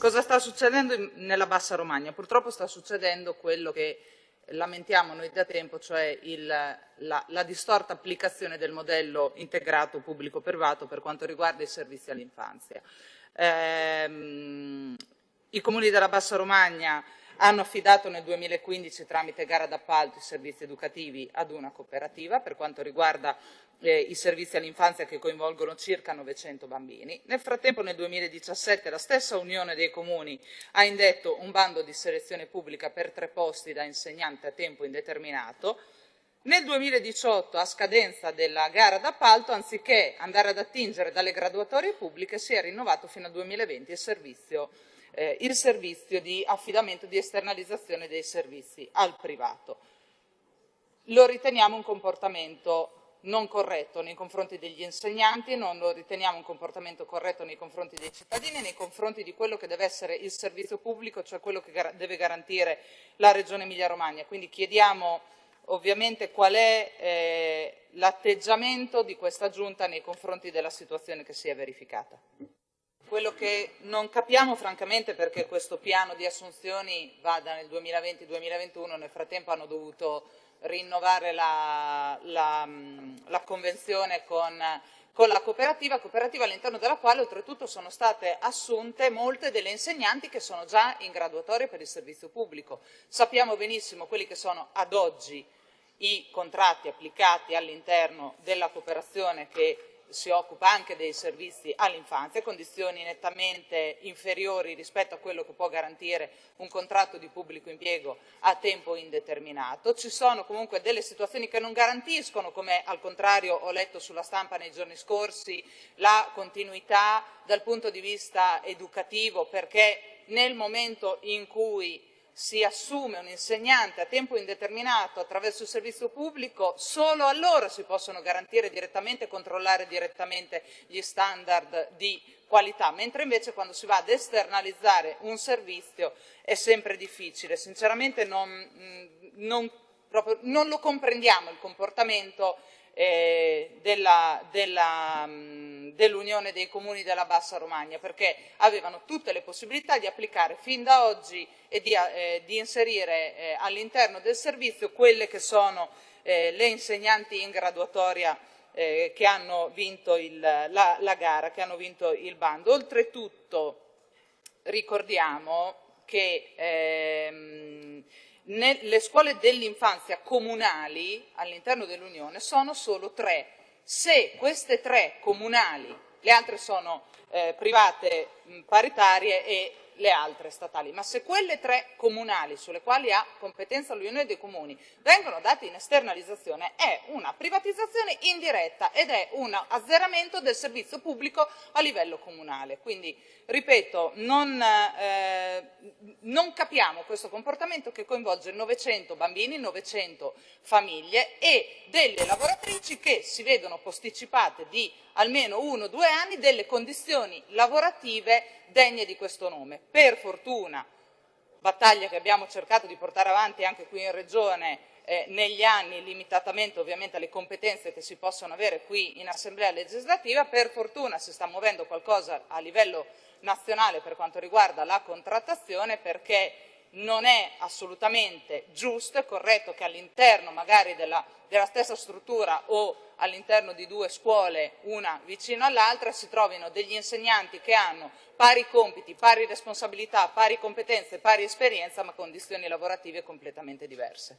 Cosa sta succedendo nella Bassa Romagna? Purtroppo sta succedendo quello che lamentiamo noi da tempo, cioè il, la, la, distorta applicazione del modello integrato pubblico-privato per quanto riguarda i servizi all'infanzia. Ehm, I comuni della Bassa Romagna hanno affidato nel 2015 tramite gara d'appalto i servizi educativi ad una cooperativa per quanto riguarda eh, i servizi all'infanzia che coinvolgono circa 900 bambini. Nel frattempo nel 2017 la stessa Unione dei Comuni ha indetto un bando di selezione pubblica per tre posti da insegnante a tempo indeterminato nel 2018, a scadenza della gara d'appalto, anziché andare ad attingere dalle graduatorie pubbliche, si è rinnovato fino al 2020 il servizio eh, il servizio di affidamento, di esternalizzazione dei servizi al privato. Lo riteniamo un comportamento non corretto nei confronti degli insegnanti, non lo riteniamo un comportamento corretto nei confronti dei cittadini, nei confronti di quello che deve essere il servizio pubblico, cioè quello che deve garantire la Regione Emilia-Romagna. Quindi chiediamo ovviamente qual è eh, l'atteggiamento di questa Giunta nei confronti della situazione che si è verificata. Quello che non capiamo francamente perché questo piano di assunzioni vada nel 2020-2021, nel frattempo hanno dovuto rinnovare la, la, la convenzione con, con, la cooperativa, cooperativa all'interno della quale oltretutto sono state assunte molte delle insegnanti che sono già in graduatoria per il servizio pubblico. Sappiamo benissimo quelli che sono ad oggi i contratti applicati all'interno della cooperazione che si occupa anche dei servizi all'infanzia, condizioni nettamente inferiori rispetto a quello che può garantire un contratto di pubblico impiego a tempo indeterminato. Ci sono comunque delle situazioni che non garantiscono, come al contrario ho letto sulla stampa nei giorni scorsi, la continuità dal punto di vista educativo, perché nel momento in cui si assume un insegnante a tempo indeterminato attraverso il servizio pubblico, solo allora si possono garantire direttamente e controllare direttamente gli standard di qualità, mentre invece quando si va ad esternalizzare un servizio è sempre difficile. Sinceramente non, mm, non, proprio, non lo comprendiamo il comportamento eh, mm, dell'Unione dei Comuni della Bassa Romagna, perché avevano tutte le possibilità di applicare fin da oggi e di, eh, di inserire eh, all'interno del servizio quelle che sono eh, le insegnanti in graduatoria eh, che hanno vinto il, la, la, gara, che hanno vinto il bando. Oltretutto ricordiamo che ehm, le scuole dell'infanzia comunali all'interno dell'Unione sono solo tre. Se queste tre comunali, le altre sono eh, private mh, paritarie e le altre statali, ma se quelle tre comunali sulle quali ha competenza l'Unione dei Comuni vengono date in esternalizzazione è una privatizzazione indiretta ed è un azzeramento del servizio pubblico a livello comunale. Quindi, ripeto, non, eh, non capiamo questo comportamento che coinvolge 900 bambini, 900 famiglie e delle lavoratrici che si vedono posticipate di almeno uno o due anni delle condizioni lavorative degne di questo nome. Per fortuna, battaglia che abbiamo cercato di portare avanti anche qui in Regione eh, negli anni, limitatamente ovviamente alle competenze che si possono avere qui in Assemblea legislativa, per fortuna si sta muovendo qualcosa a livello nazionale per quanto riguarda la contrattazione perché non è assolutamente giusto e corretto che all'interno magari della, della stessa struttura o all'interno di due scuole, una vicino all'altra, si trovino degli insegnanti che hanno pari compiti, pari responsabilità, pari competenze, pari esperienza, ma condizioni lavorative completamente diverse.